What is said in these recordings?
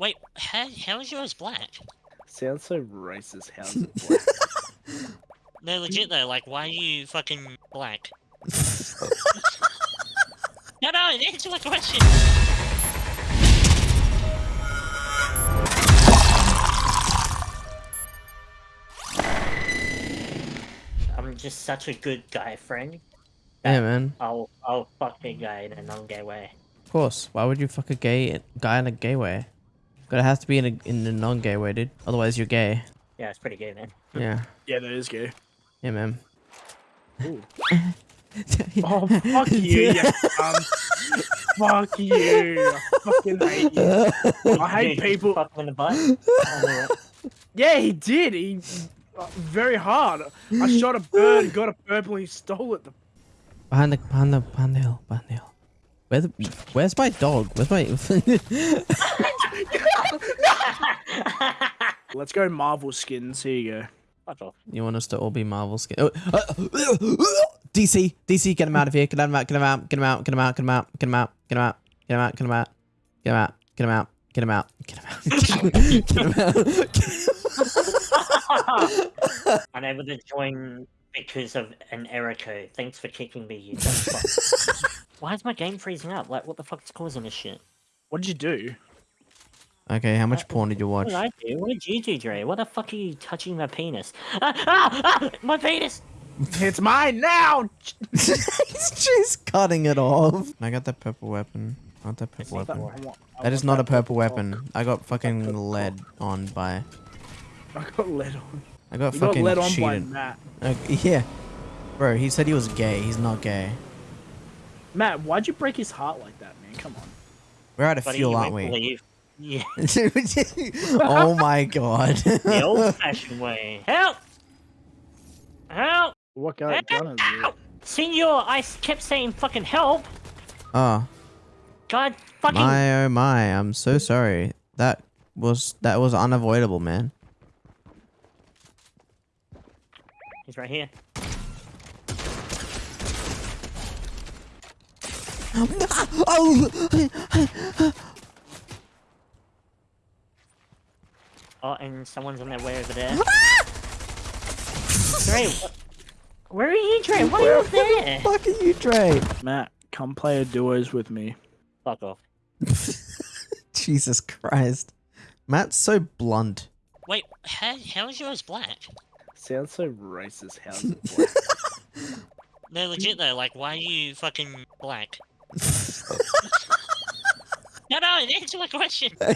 Wait, how, how is yours black? Sounds so racist. How's it black? No, legit though, like, why are you fucking black? No, no, answer my question! I'm just such a good guy friend. Yeah, man. I'll, I'll fuck a guy in a non-gay way. Of course. Why would you fuck a gay guy in a gay way? But it has to be in a in a non-gay way, dude. Otherwise, you're gay. Yeah, it's pretty gay, man. Yeah. yeah, that is gay. Yeah, man. Oh, fuck you, yeah. um, Fuck you. I fucking hate you. I hate Dude, people. Fuck in the butt. I don't know what- Yeah, he did. He uh, very hard. I shot a bird, got a purple, he stole it. Behind the behind the behind the hill. Behind the hill. Where the, where's my dog? Where's my? Let's go Marvel skins. Here you go. Fuck off. you want us to all be Marvel skin? Oh, uh, DC, DC, get him out of here! Get him out! Get him out! Get him out! Get him out! Get him out! Get him out! Get him out! Get him out! Get him out! Get him out! Get him out! Get him out! Get him out! Get him out! Unable to join because of an error code. Thanks for kicking me, you dumb fuck. Why is my game freezing up? Like, what the fuck's causing this shit? What did you do? Okay, how much porn did you watch? What watch? did I do? What did you do, Dre? What the fuck are you touching my penis? Ah, ah, ah, my penis! It's mine now. He's just cutting it off. I got that purple weapon. I want that purple weapon. more. Want- That is want not a that purple cock. weapon. I got fucking lead on by. I got led on. I got You got fucking led on by cheated. Matt. Uh, yeah. Bro, he said he was gay. He's not gay. Matt, why'd you break his heart like that, man? Come on. We're out of Buddy, fuel, you aren't won't we? believe- Yeah, oh my god. the old-fashioned way. Help! Help! What kind of gun is it? Help! Senor, I kept saying fucking help. oh, God fucking. my oh my. I'm so sorry. That was that was unavoidable, man. He's right here. oh, Oh, and someone's on their way over there. Dre. Ah! Where are you, Dre? Why are you up there? fuck are you, Dre? Matt, come play a duos with me. Fuck off. Jesus Christ. Matt's so blunt. Wait, how, how is yours black? Sounds so racist. How's it black? No, legit though, like, why are you fucking black? No, no, answer my question. I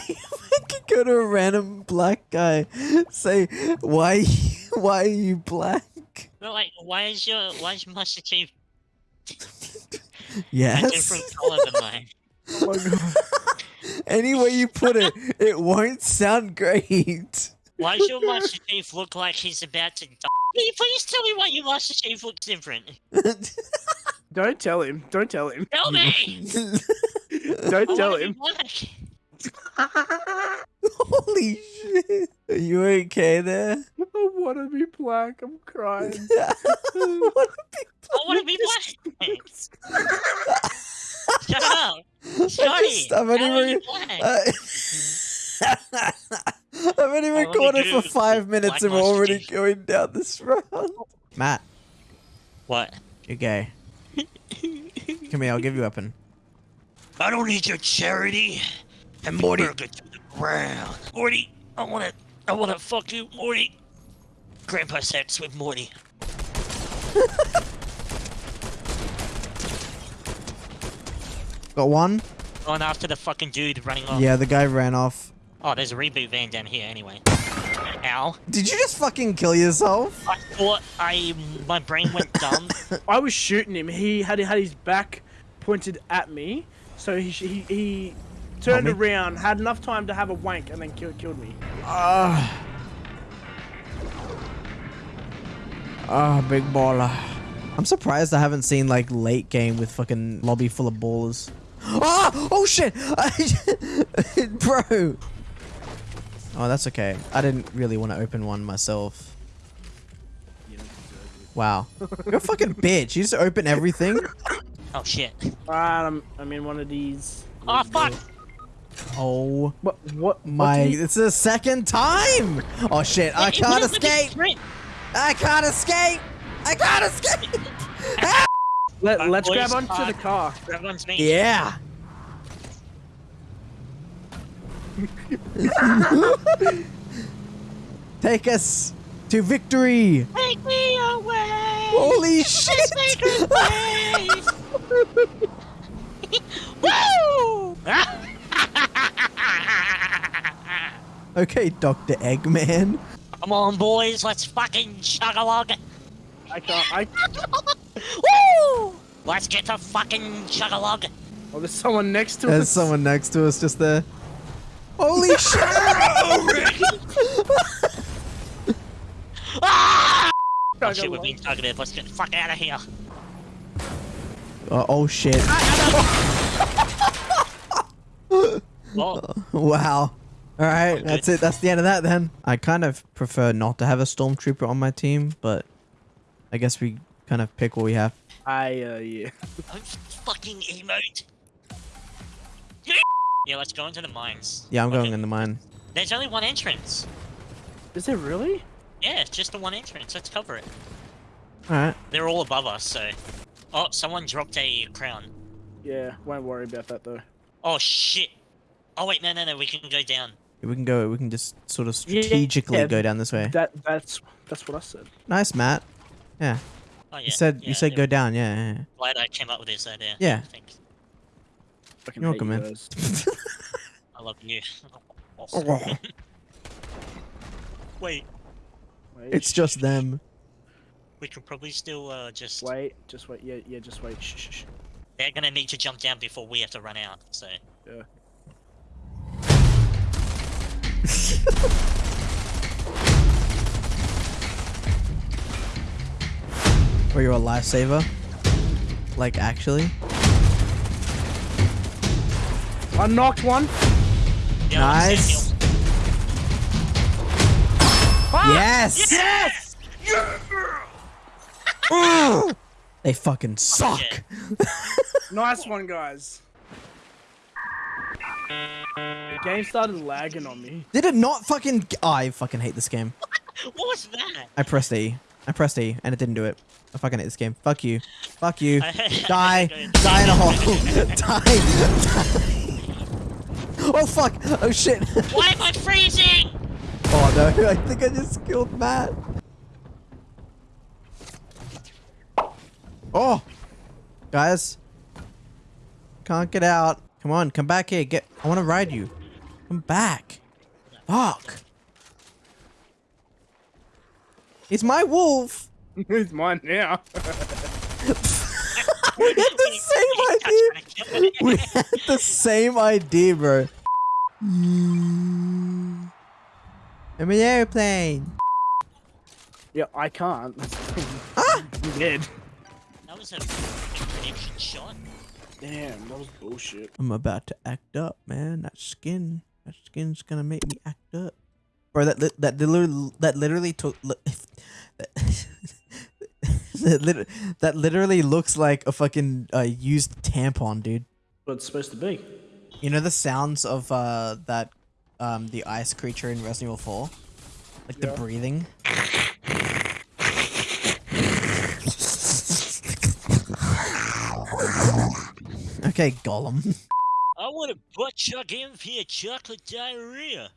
could go to a random black guy, say, "Why, why are you black?" No, like, why is your why is your Master Chief a Yes. different color than mine? oh my god. Any way you put it, it won't sound great. Why does your Master Chief look like he's about to die? Can you please tell me why your Master Chief looks different? Don't tell him. Don't tell him. Tell me! Don't I tell him. Holy shit! Are you okay there? I want to be black. I'm crying. What a big I want to be black. Shut up. I Sorry. just- I've only, are black? I- I've only only recorded for five minutes Black and we're already Chief. going down this road. Matt, What? you're gay. Come here, I'll give you a weapon. I don't need your charity. And Morty. Morty. to the ground. Morty, I wanna, I wanna fuck you, Morty. Grandpa sex with Morty. Got one? Going after the fucking dude running off. Yeah, the guy ran off. Oh, there's a reboot van down here anyway. Ow. Did you just fucking kill yourself? I thought I, my brain went dumb. I was shooting him. He had had his back pointed at me, so he he, he turned me. around, had enough time to have a wank, and then killed killed me. Ah. Ah, big baller. I'm surprised I haven't seen like late game with fucking lobby full of ballers. Ah! Oh shit! Bro! Oh, that's okay. I didn't really want to open one myself. Wow. You're a fucking bitch. You just open everything? Oh shit. Alright, I'm I'm in one of these. Oh fuck. Oh What? What? what my! do you- It's the second time. Oh shit! I can't what is the escape. I can't escape. I can't escape. Let, My let's grab voice onto the cracked. car. Everyone's me. Yeah. Take us to victory. Take me away. Holy shit. Woo! okay, Dr. Eggman. Come on, boys, let's fucking chug along. I can't. I. Woo! Let's get to fucking chug along. Oh, there's someone next to There's us. There's someone next to us just there. Holy shit. Ah! Oh Chug shit, we're along. being targeted. Let's get the fuck out of here. Uh, oh shit. Oh, Wow. All right, that's it. That's the end of that then. I kind of prefer not to have a stormtrooper on my team, but I guess we kind of pick what we have. I uh yeah. don't fucking emote. Yeah, let's go into the mines. Yeah, I'm going in the mine. There's only one entrance. Is it really? Yeah, it's just the one entrance. Let's cover it. All right. They're all above us, so. Oh, someone dropped a crown. Yeah. Won't worry about that though. Oh shit. Oh wait, no, no, no. We can go down. We can go. We can just sort of strategically yeah, go down this way. That that's that's what I said. Nice, Matt. Yeah. Oh yeah. You said yeah, you said yeah. go down. Yeah. yeah, Glad I came up with this idea. Yeah. Thanks. You're welcome, you man. I love you. yeah. Wait, Wait, it's just them. We can probably still uh, just. Wait, just wait. Yeah, yeah, just wait. Shh, shh, shh. They're gonna need to jump down before we have to run out. So. Yeah. Were you a lifesaver? Like actually? I knocked one. Yeah, I'm Nice. standing Yes. Yes! They fucking suck. Nice one, guys. The game started lagging on me. Did it not fucking? Oh, I fucking hate this game. What was that? I pressed E. I pressed E, and it didn't do it. I fucking hate this game. Fuck you. Fuck you. Die. Die in a hole. Die. Die. Oh fuck. Oh shit. Why am I freezing? Oh no. I think I just killed Matt. Oh. Guys. Can't get out. Come on, come back here. Get. I want to ride you. Come back. Fuck. It's my wolf. it's mine now. We had the same idea. We had the same idea, bro. I'm an airplane. yeah, I can't. Ah! I'm dead. That was a prediction shot. Damn, that was bullshit. I'm about to act up, man. That skin, that skin's gonna make me act up, bro. That li- that literally that literally took. That, that, lit- that literally looks like a fucking uh, used tampon, dude. What it's supposed to be. You know the sounds of uh that um the ice creature in Resident Evil 4? Like the breathing. Okay, Gollum. I want a butt chuck in for your chocolate diarrhea.